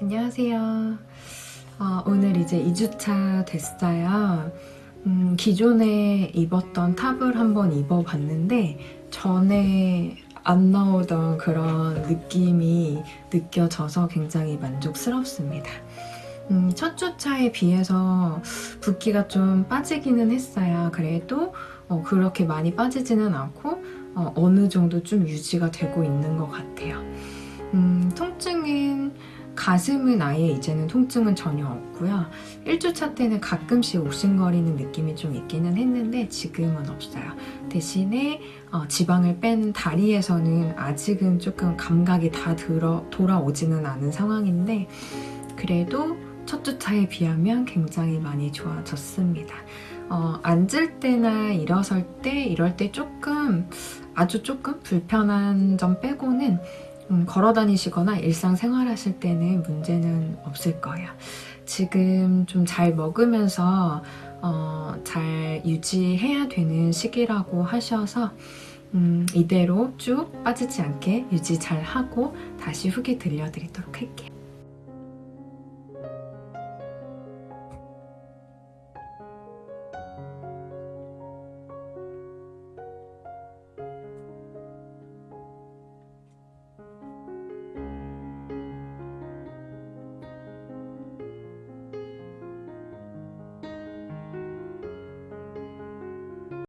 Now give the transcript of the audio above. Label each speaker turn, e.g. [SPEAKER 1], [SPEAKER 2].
[SPEAKER 1] 안녕하세요. 어, 오늘 이제 2주차 됐어요. 음, 기존에 입었던 탑을 한번 입어봤는데 전에 안 나오던 그런 느낌이 느껴져서 굉장히 만족스럽습니다. 음, 첫 주차에 비해서 붓기가 좀 빠지기는 했어요. 그래도 어, 그렇게 많이 빠지지는 않고 어, 어느 정도 좀 유지가 되고 있는 것 같아요. 음, 통증은 가슴은 아예 이제는 통증은 전혀 없고요. 1주차 때는 가끔씩 옥신거리는 느낌이 좀 있기는 했는데 지금은 없어요. 대신에 어, 지방을 뺀 다리에서는 아직은 조금 감각이 다 들어, 돌아오지는 않은 상황인데 그래도 첫 주차에 비하면 굉장히 많이 좋아졌습니다. 어, 앉을 때나 일어설 때 이럴 때 조금 아주 조금 불편한 점 빼고는 음, 걸어 다니시거나 일상생활 하실 때는 문제는 없을 거예요. 지금 좀 잘 먹으면서 어, 잘 유지해야 되는 시기라고 하셔서 음, 이대로 쭉 빠지지 않게 유지 잘 하고 다시 후기 들려드리도록 할게요.